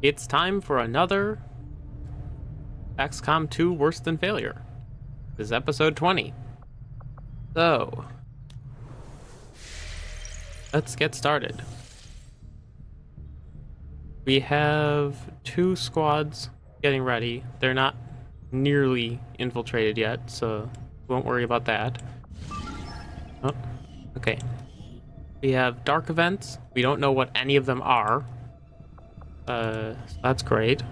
It's time for another XCOM 2 Worse Than Failure. This is episode 20. So, let's get started. We have two squads getting ready. They're not nearly infiltrated yet, so won't worry about that. Oh, okay. We have dark events. We don't know what any of them are. Uh, so that's great.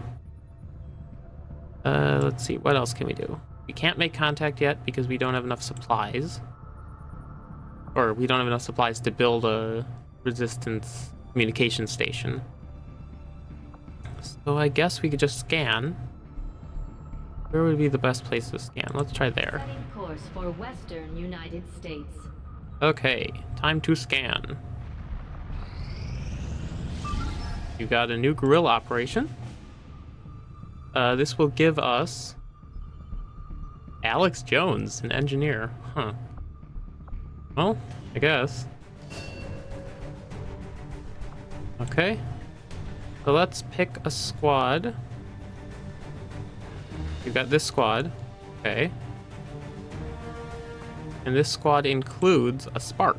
Uh, let's see, what else can we do? We can't make contact yet because we don't have enough supplies. Or we don't have enough supplies to build a resistance communication station. So I guess we could just scan. Where would be the best place to scan? Let's try there. Course for Western United States. Okay, time to scan. You got a new guerrilla operation. Uh, this will give us Alex Jones, an engineer. Huh. Well, I guess. Okay. So let's pick a squad. We've got this squad. Okay. And this squad includes a Spark.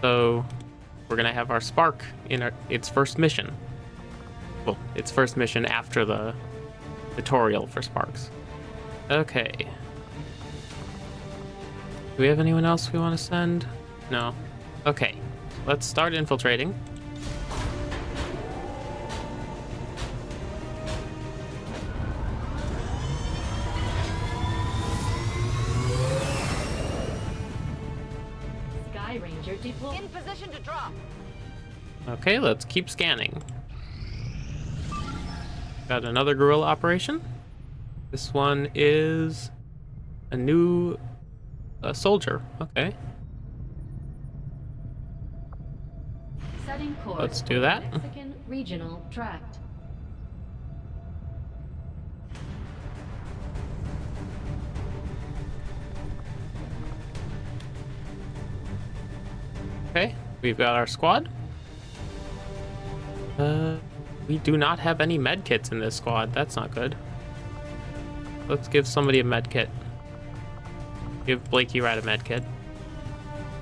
So we're gonna have our Spark in our, its first mission. Well, its first mission after the tutorial for Sparks. Okay. Do we have anyone else we want to send? No. Okay. Let's start infiltrating. Okay, let's keep scanning. Got another guerrilla operation. This one is a new uh, soldier. Okay. Setting course Let's do that. Mexican Regional Tract. Okay, we've got our squad. Uh, we do not have any med kits in this squad. That's not good. Let's give somebody a med kit. Give Blakey Rat a med kit.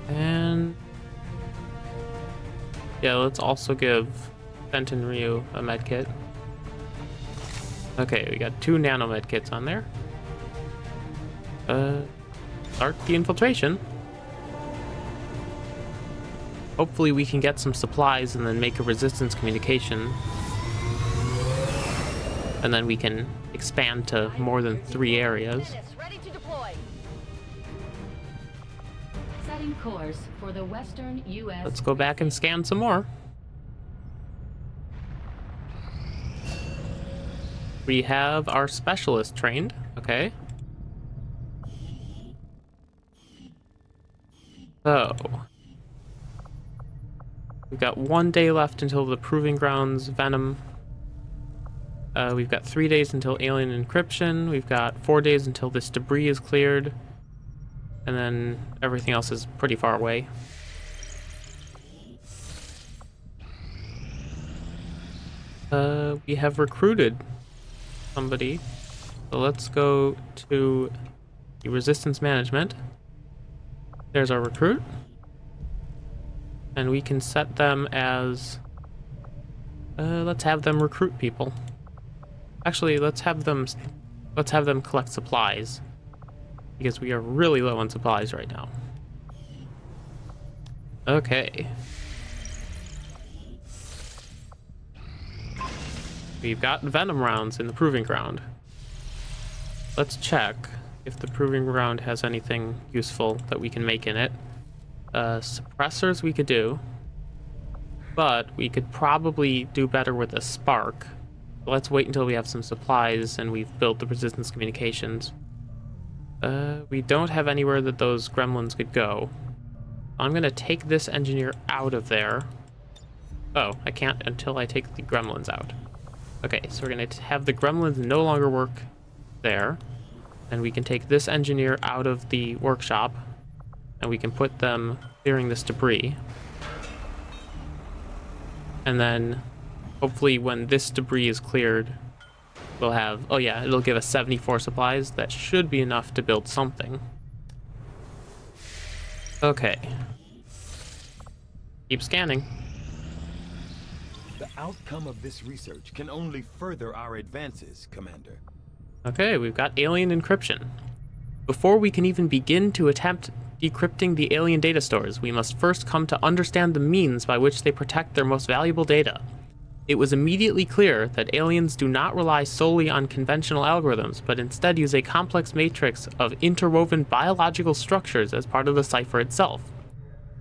And yeah, let's also give Fenton Ryu a med kit. Okay, we got two nano med kits on there. Uh, start the infiltration. Hopefully we can get some supplies and then make a resistance communication. And then we can expand to more than three areas. Ready to deploy. Setting course for the Western U.S. Let's go back and scan some more. We have our specialist trained. Okay. So. We've got one day left until the Proving Grounds Venom. Uh, we've got three days until Alien Encryption. We've got four days until this debris is cleared. And then everything else is pretty far away. Uh, we have recruited somebody. So let's go to the resistance management. There's our recruit. And we can set them as... Uh, let's have them recruit people. Actually, let's have them... Let's have them collect supplies. Because we are really low on supplies right now. Okay. We've got venom rounds in the proving ground. Let's check if the proving ground has anything useful that we can make in it. Uh, suppressors we could do, but we could probably do better with a spark. Let's wait until we have some supplies and we've built the resistance communications. Uh, we don't have anywhere that those gremlins could go. I'm gonna take this engineer out of there. Oh, I can't until I take the gremlins out. Okay, so we're gonna have the gremlins no longer work there. And we can take this engineer out of the workshop and we can put them clearing this debris. And then hopefully when this debris is cleared, we'll have, oh yeah, it'll give us 74 supplies. That should be enough to build something. Okay. Keep scanning. The outcome of this research can only further our advances, Commander. Okay, we've got alien encryption. Before we can even begin to attempt decrypting the alien data stores, we must first come to understand the means by which they protect their most valuable data. It was immediately clear that aliens do not rely solely on conventional algorithms, but instead use a complex matrix of interwoven biological structures as part of the cipher itself.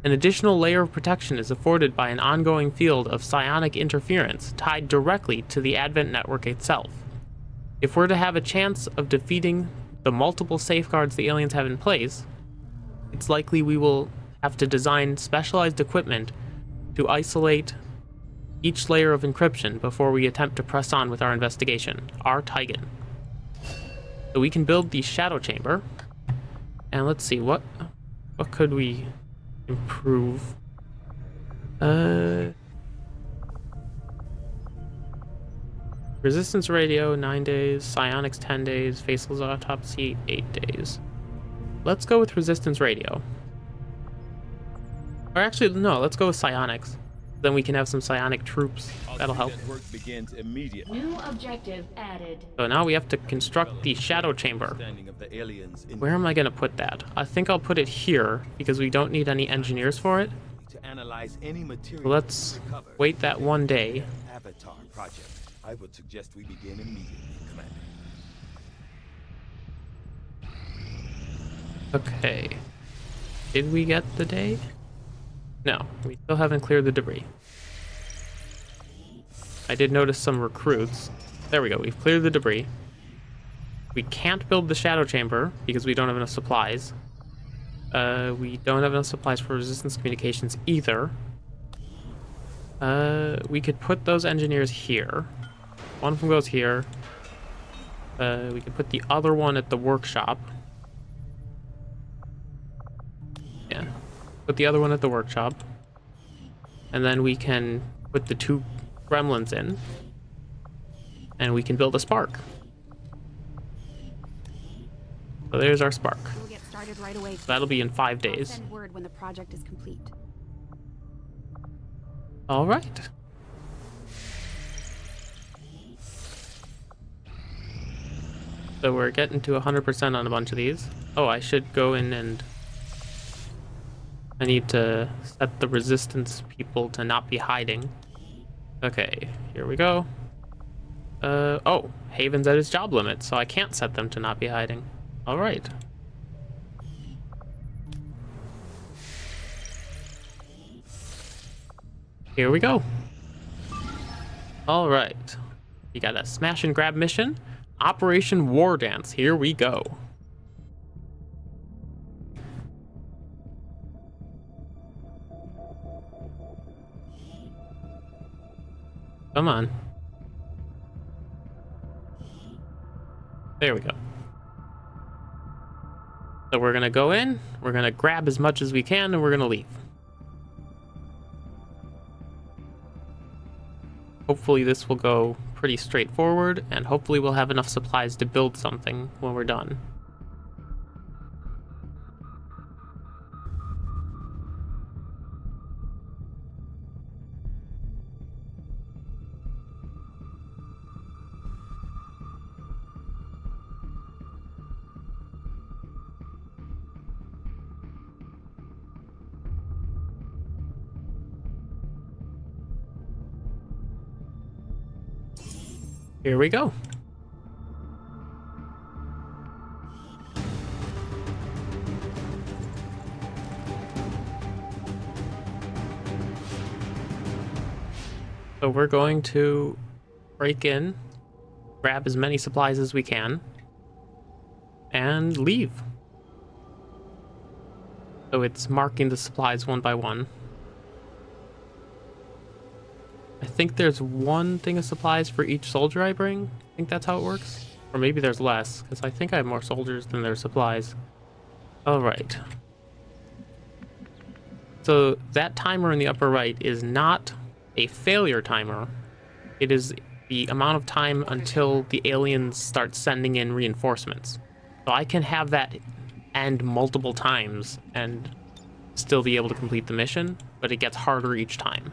An additional layer of protection is afforded by an ongoing field of psionic interference tied directly to the Advent network itself. If we're to have a chance of defeating the multiple safeguards the aliens have in place, it's likely we will have to design specialized equipment to isolate each layer of encryption before we attempt to press on with our investigation, our Tygan. So we can build the shadow chamber. And let's see, what what could we improve? Uh Resistance radio, 9 days. Psionics, 10 days. Faceless autopsy, 8 days. Let's go with resistance radio. Or actually, no, let's go with psionics. Then we can have some psionic troops. That'll help. Work begins immediately. New objective added. So now we have to construct the shadow chamber. Understanding of the aliens in Where am I going to put that? I think I'll put it here because we don't need any engineers for it. to analyze any material So let's wait that one day. Avatar project. I would suggest we begin immediately, Commander. Okay. Did we get the day? No, we still haven't cleared the debris. I did notice some recruits. There we go, we've cleared the debris. We can't build the shadow chamber because we don't have enough supplies. Uh, we don't have enough supplies for resistance communications either. Uh, we could put those engineers here. One of them goes here. Uh, we could put the other one at the workshop. Put the other one at the workshop. And then we can put the two gremlins in. And we can build a spark. So there's our spark. We'll get started right away. That'll be in five I'll days. send word when the project is complete. All right. So we're getting to 100% on a bunch of these. Oh, I should go in and... I need to set the resistance people to not be hiding. Okay, here we go. Uh, oh, Haven's at his job limit, so I can't set them to not be hiding. All right. Here we go. All right. We got a smash and grab mission. Operation War Dance. Here we go. Come on. There we go. So we're gonna go in, we're gonna grab as much as we can, and we're gonna leave. Hopefully this will go pretty straightforward, and hopefully we'll have enough supplies to build something when we're done. Here we go. So we're going to break in, grab as many supplies as we can, and leave. So it's marking the supplies one by one. I think there's one thing of supplies for each soldier I bring. I think that's how it works. Or maybe there's less, because I think I have more soldiers than there's supplies. Alright. So that timer in the upper right is not a failure timer. It is the amount of time until the aliens start sending in reinforcements. So I can have that end multiple times and still be able to complete the mission, but it gets harder each time.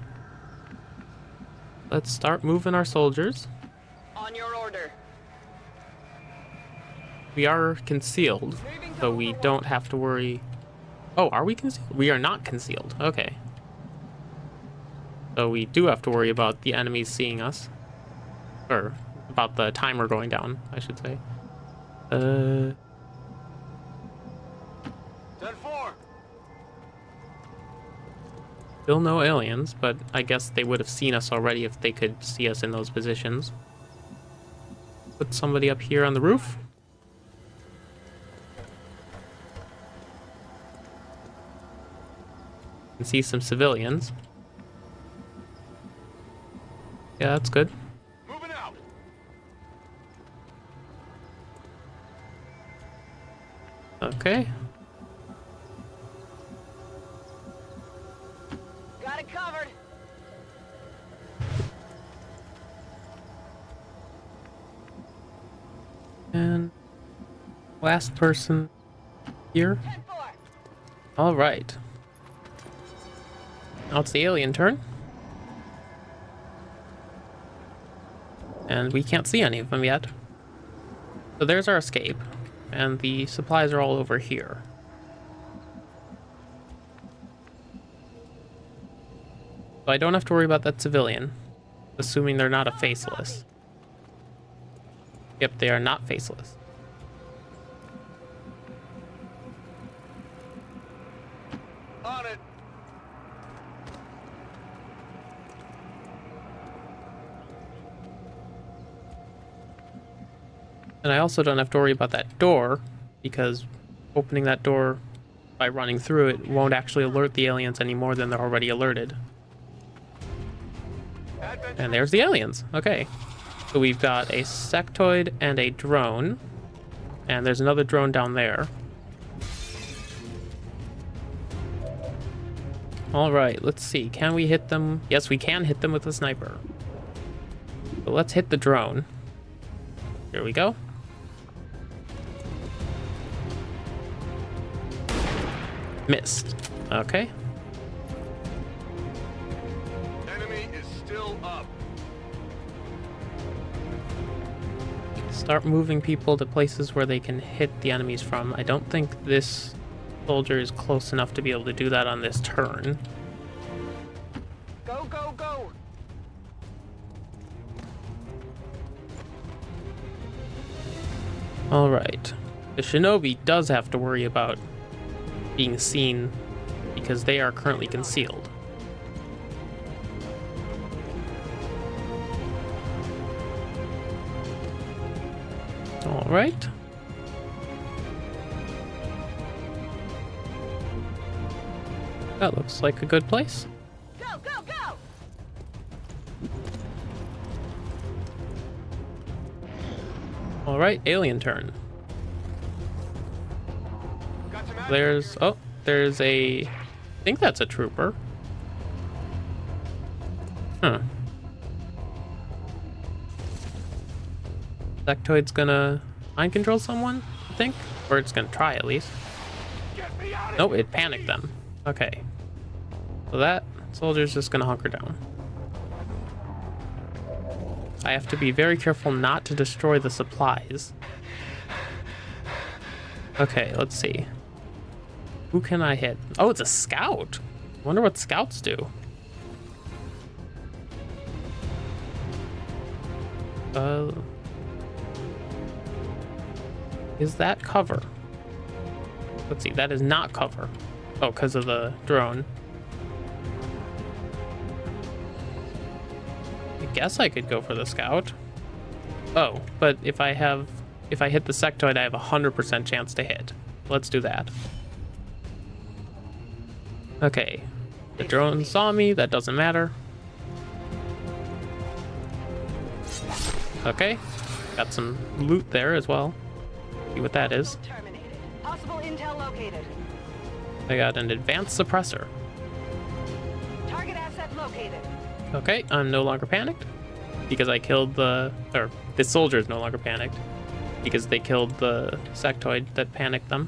Let's start moving our soldiers. On your order. We are concealed, so we don't have to worry. Oh, are we concealed? We are not concealed. Okay. So we do have to worry about the enemies seeing us. Or about the timer going down, I should say. Uh, still no aliens, but I guess they would have seen us already if they could see us in those positions. Put somebody up here on the roof. And see some civilians. Yeah, that's good. Okay. Last person here. All right. Now it's the alien turn. And we can't see any of them yet. So there's our escape. And the supplies are all over here. So I don't have to worry about that civilian. Assuming they're not a faceless. Yep, they are not faceless. On it. And I also don't have to worry about that door because opening that door by running through it won't actually alert the aliens any more than they're already alerted. And there's the aliens. Okay. So we've got a sectoid and a drone. And there's another drone down there. All right, let's see. Can we hit them? Yes, we can hit them with a sniper. But let's hit the drone. Here we go. Missed. Okay. Enemy is still up. Start moving people to places where they can hit the enemies from. I don't think this soldier is close enough to be able to do that on this turn. Go, go, go. Alright. The shinobi does have to worry about being seen because they are currently concealed. Alright. That looks like a good place. Go, go, go. Alright, alien turn. There's oh, there's a I think that's a trooper. Huh. Sectoid's gonna mind control someone, I think? Or it's gonna try at least. Nope, it panicked them. Okay. So that soldier's just gonna hunker down. I have to be very careful not to destroy the supplies. Okay, let's see. Who can I hit? Oh, it's a scout. Wonder what scouts do. Uh, is that cover? Let's see, that is not cover. Oh, because of the drone. I guess I could go for the scout. Oh, but if I have, if I hit the sectoid, I have a 100% chance to hit. Let's do that. Okay. The drone saw me, that doesn't matter. Okay. Got some loot there as well. See what that is. Possible intel located. I got an advanced suppressor. Target asset located. Okay, I'm no longer panicked because I killed the or the soldier is no longer panicked because they killed the sectoid that panicked them.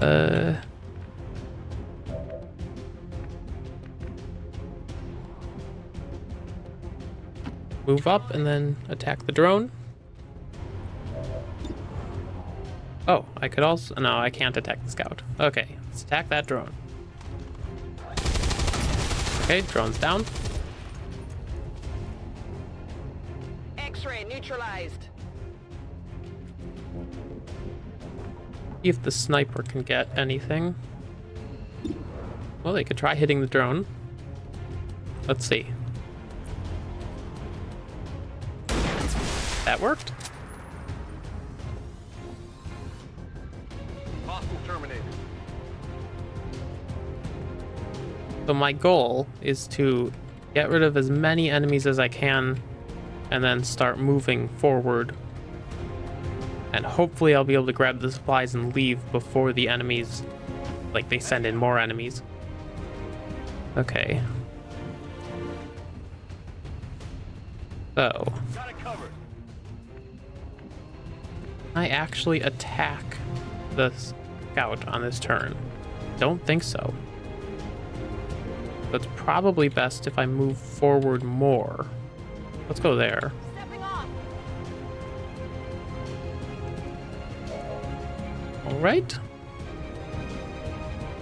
Uh Move up and then attack the drone. Oh, I could also no, I can't attack the scout. Okay, let's attack that drone. Okay, drone's down. X-ray neutralized. See if the sniper can get anything. Well, they could try hitting the drone. Let's see. That worked. Hostile terminated. So my goal is to get rid of as many enemies as I can and then start moving forward. And hopefully I'll be able to grab the supplies and leave before the enemies, like they send in more enemies. Okay. So, I actually attack the scout on this turn? Don't think so. But it's probably best if I move forward more. Let's go there. All right.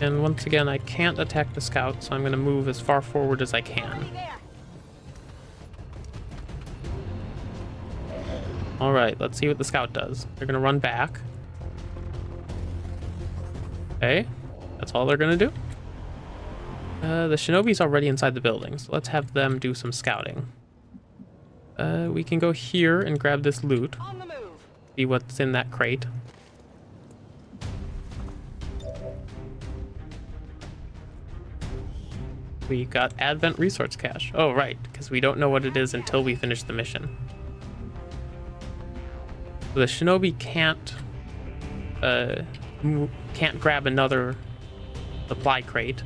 And once again, I can't attack the scout, so I'm going to move as far forward as I can. All right, let's see what the scout does. They're going to run back. Okay, that's all they're going to do. Uh, the shinobi's already inside the building, so let's have them do some scouting. Uh, we can go here and grab this loot, On the move. see what's in that crate. We got Advent Resource Cache. Oh, right, because we don't know what it is until we finish the mission. So the shinobi can't uh, can't grab another supply crate.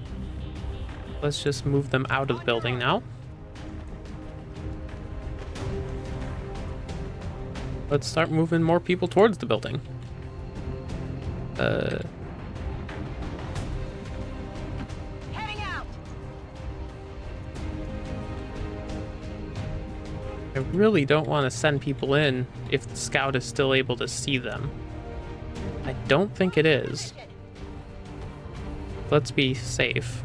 Let's just move them out of the building now. Let's start moving more people towards the building. Uh, I really don't want to send people in if the scout is still able to see them. I don't think it is. Let's be safe.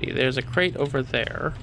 See, there's a crate over there.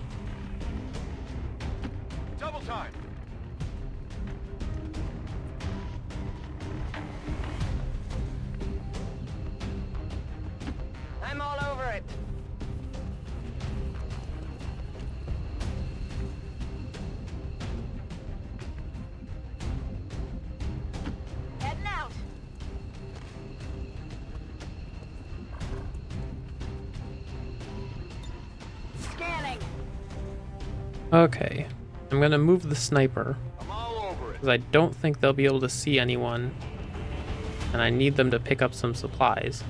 Gonna move the sniper. I'm all over it. because I don't think they'll be able to see anyone, and I need them to pick up some supplies.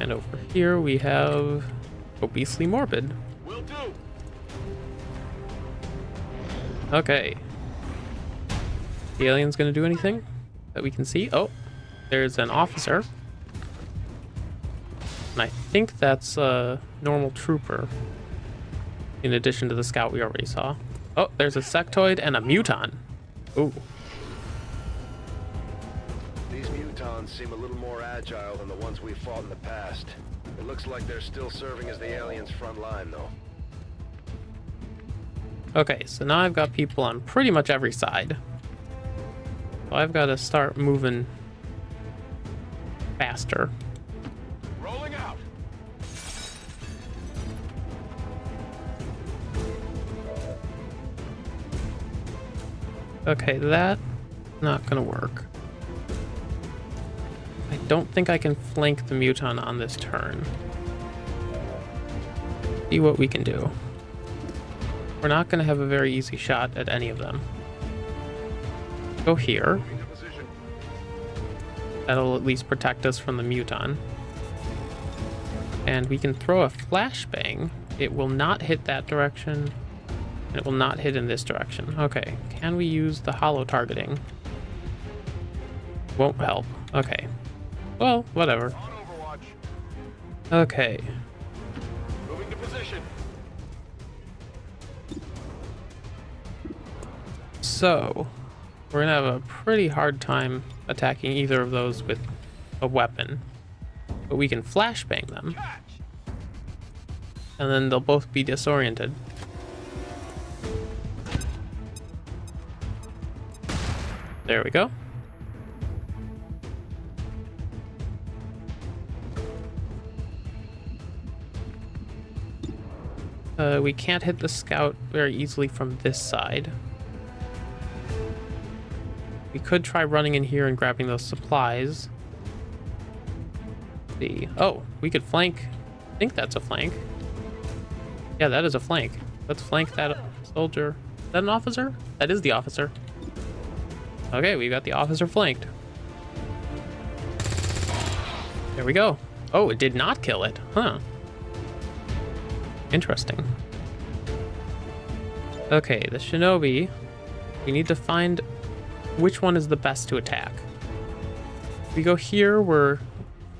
And over here we have obesely morbid. Okay. The alien's gonna do anything that we can see? Oh, there's an officer. And I think that's a normal trooper. In addition to the scout we already saw. Oh, there's a sectoid and a muton. Ooh. These mutons seem a little more agile than the ones we fought in the past. It looks like they're still serving as the aliens' front line, though. Okay, so now I've got people on pretty much every side. So I've got to start moving faster. Okay, that not gonna work. I don't think I can flank the muton on this turn. See what we can do. We're not gonna have a very easy shot at any of them. Go here. That'll at least protect us from the muton. And we can throw a flashbang. It will not hit that direction. And it will not hit in this direction. Okay. Can we use the holo targeting? Won't help. Okay. Well, whatever. Okay. Moving to position. So, we're gonna have a pretty hard time attacking either of those with a weapon. But we can flashbang them, Catch. and then they'll both be disoriented. There we go. Uh, we can't hit the scout very easily from this side. We could try running in here and grabbing those supplies. see. Oh, we could flank. I think that's a flank. Yeah, that is a flank. Let's flank that soldier. Is that an officer? That is the officer. Okay, we've got the officer flanked. There we go. Oh, it did not kill it. Huh. Interesting. Okay, the shinobi. We need to find which one is the best to attack. If we go here, we're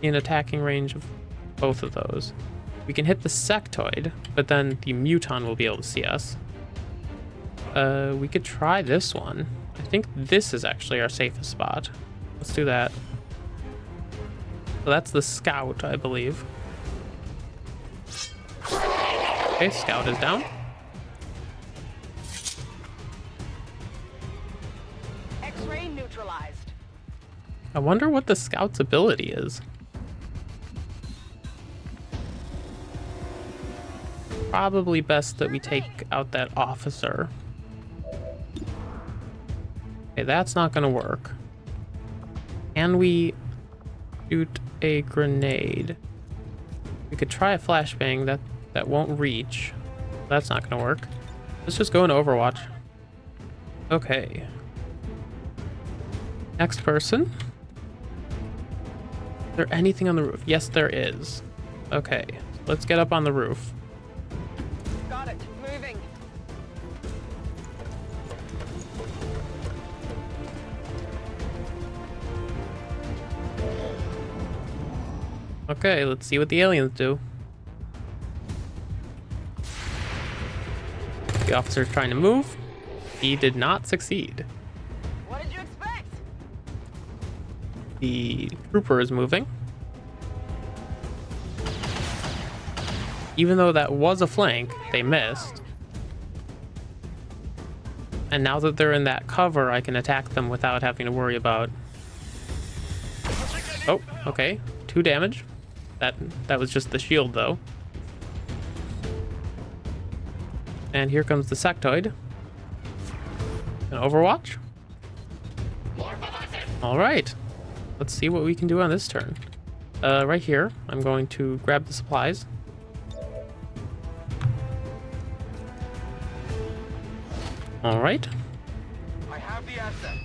in attacking range of both of those. We can hit the sectoid, but then the muton will be able to see us. Uh, we could try this one. I think this is actually our safest spot. Let's do that. So that's the scout, I believe. Okay, scout is down. X-ray neutralized. I wonder what the scout's ability is. Probably best that we take out that officer. Okay, that's not gonna work. Can we shoot a grenade? We could try a flashbang, that, that won't reach. That's not gonna work. Let's just go into Overwatch. Okay. Next person. Is there anything on the roof? Yes, there is. Okay, let's get up on the roof. Okay, let's see what the aliens do. The officer's trying to move. He did not succeed. What did you expect? The trooper is moving. Even though that was a flank, they missed. And now that they're in that cover, I can attack them without having to worry about... Oh, okay. Two damage. That, that was just the shield, though. And here comes the sectoid. An Overwatch. All right. Let's see what we can do on this turn. Uh, right here, I'm going to grab the supplies. All right. I have the asset.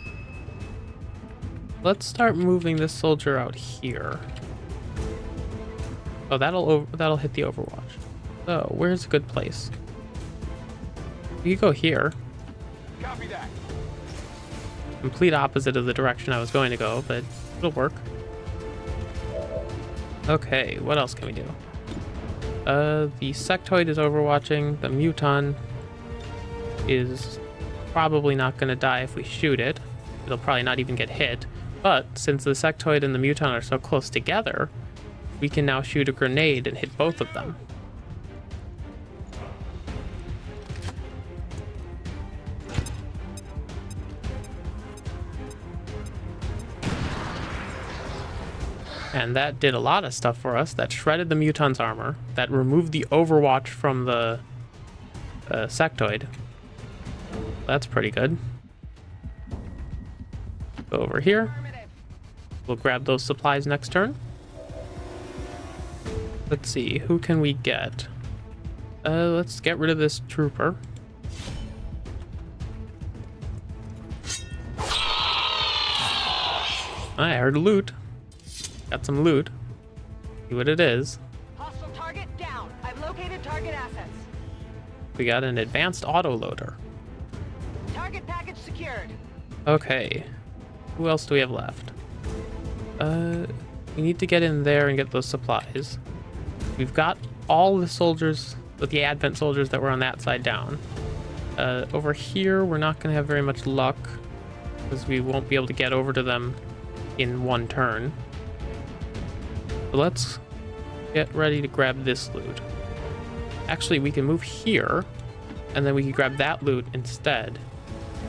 Let's start moving this soldier out here. Oh, that'll that'll hit the Overwatch. So, where's a good place? You go here. Copy that. Complete opposite of the direction I was going to go, but it'll work. Okay, what else can we do? Uh, the sectoid is overwatching. The muton is probably not going to die if we shoot it. It'll probably not even get hit. But since the sectoid and the muton are so close together, we can now shoot a grenade and hit both of them. And that did a lot of stuff for us. That shredded the muton's armor. That removed the overwatch from the uh, sectoid. That's pretty good. Go over here. We'll grab those supplies next turn. Let's see, who can we get? Uh, let's get rid of this trooper. I heard loot. Got some loot. See what it is. Hostile target down. I've located target assets. We got an advanced autoloader. Target package secured. Okay. Who else do we have left? Uh, we need to get in there and get those supplies. We've got all the soldiers, the Advent soldiers that were on that side down. Uh, over here, we're not going to have very much luck because we won't be able to get over to them in one turn. So let's get ready to grab this loot. Actually, we can move here, and then we can grab that loot instead.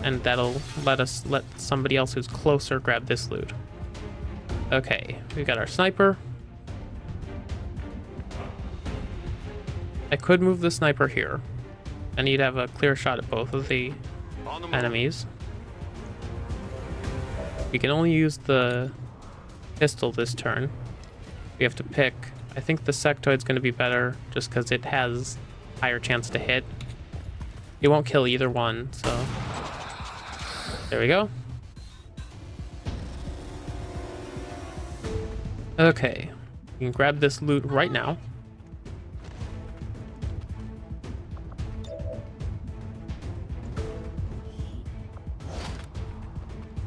And that'll let us let somebody else who's closer grab this loot. Okay, we've got our sniper. I could move the sniper here. I need to have a clear shot at both of the On the move. enemies. We can only use the pistol this turn. We have to pick. I think the sectoid's going to be better just because it has higher chance to hit. It won't kill either one, so there we go. Okay, we can grab this loot right now.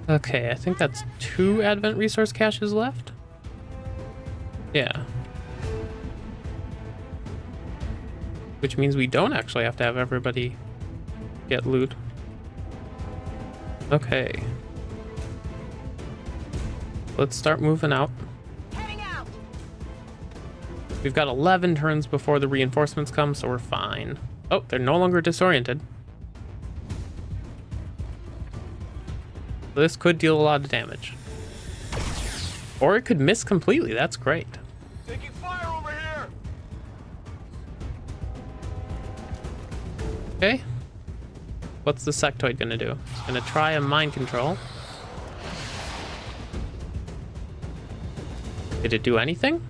Okay, I think that's two Advent resource caches left. Yeah. Which means we don't actually have to have everybody get loot. Okay. Let's start moving out. Heading out. We've got 11 turns before the reinforcements come, so we're fine. Oh, they're no longer disoriented. This could deal a lot of damage. Or it could miss completely. That's great. Taking fire over here. Okay. What's the sectoid gonna do? It's gonna try a mind control. Did it do anything?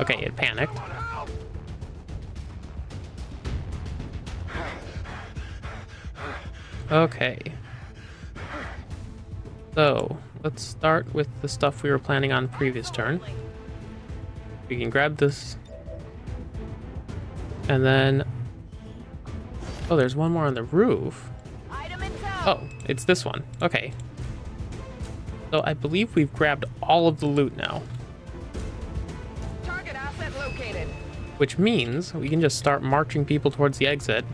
Okay, it panicked. Okay. So, let's start with the stuff we were planning on previous turn. We can grab this. And then... Oh, there's one more on the roof. Oh, it's this one. Okay. So I believe we've grabbed all of the loot now, Target asset located. which means we can just start marching people towards the exit.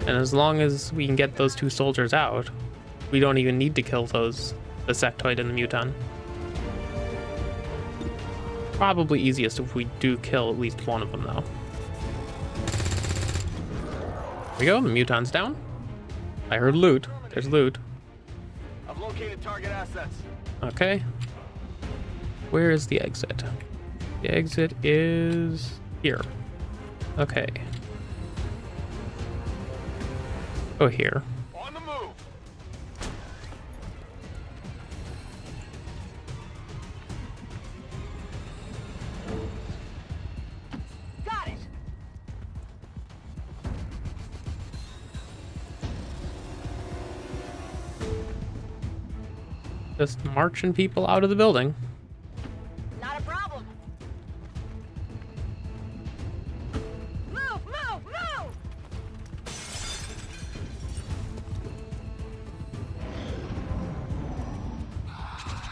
And as long as we can get those two soldiers out, we don't even need to kill those, the sectoid and the muton. Probably easiest if we do kill at least one of them, though. There we go, the muton's down. I heard loot. There's loot. I've located target assets. Okay. Where is the exit? The exit is here. Okay. Oh, here. Just marching people out of the building. Not a problem. Move, move, move.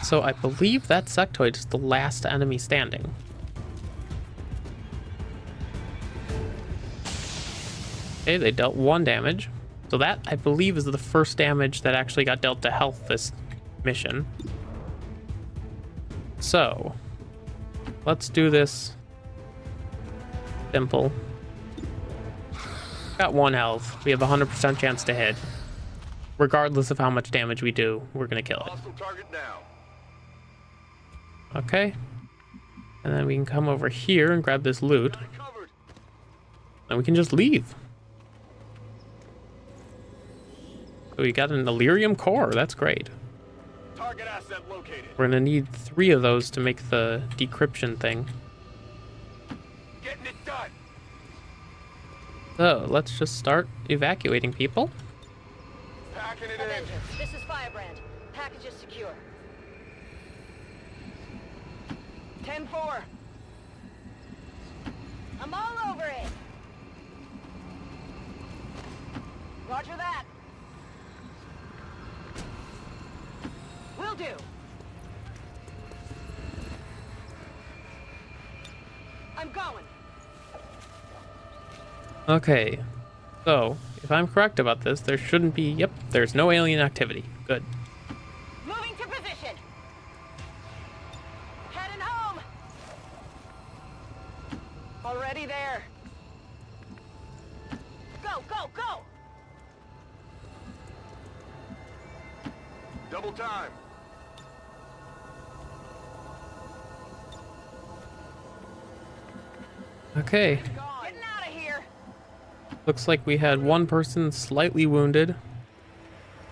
So I believe that sectoid is the last enemy standing. Okay, they dealt one damage. So that, I believe, is the first damage that actually got dealt to health this mission. So, let's do this simple. Got one health. We have a 100% chance to hit. Regardless of how much damage we do, we're going to kill it. Hostile target down. Okay. And then we can come over here and grab this loot. Got it covered. And we can just leave. So we got an Elerium core. That's great. Target asset located. We're gonna need three of those to make the decryption thing. Getting it done. So let's just start evacuating people. Packing it in. Avengers, this is Firebrand. Package is secure. 10-4. I'm all over it. Roger that. Will do. I'm going. Okay. So, if I'm correct about this, there shouldn't be. Yep, there's no alien activity. Good. Okay. Getting out of here. Looks like we had one person slightly wounded.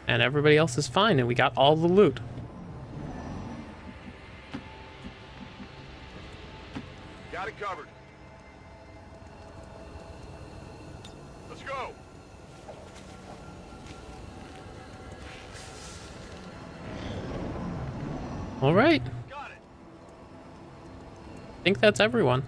And everybody else is fine, and we got all the loot. Got it covered. Let's go. Alright. Got it. I think that's everyone.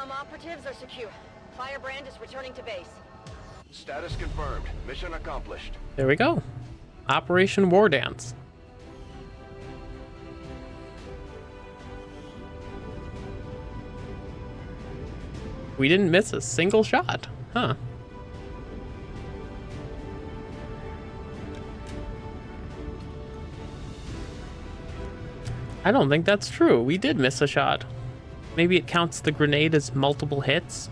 All operatives are secure. Firebrand is returning to base. Status confirmed. Mission accomplished. There we go. Operation War Dance. We didn't miss a single shot. Huh. I don't think that's true. We did miss a shot. Maybe it counts the grenade as multiple hits.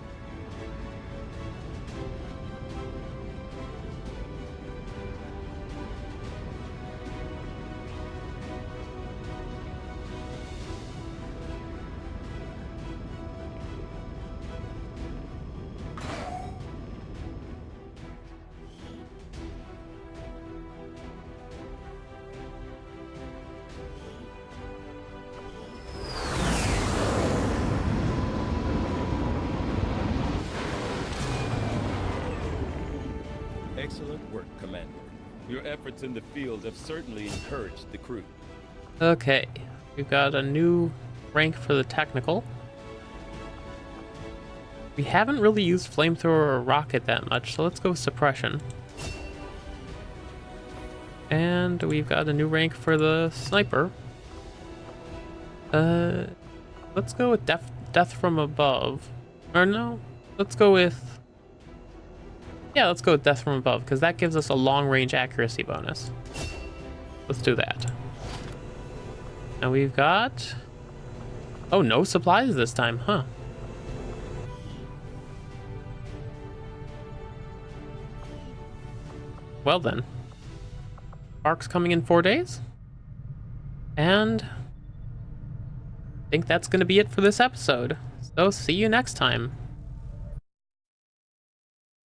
Excellent work, Commander. Your efforts in the field have certainly encouraged the crew. Okay, we've got a new rank for the technical. We haven't really used flamethrower or rocket that much, so let's go with suppression. And we've got a new rank for the sniper. Uh, let's go with death, death from above. Or no, let's go with... Yeah, let's go with death from above, because that gives us a long-range accuracy bonus. Let's do that. And we've got... Oh, no supplies this time, huh? Well then. Spark's coming in four days. And... I think that's going to be it for this episode. So see you next time.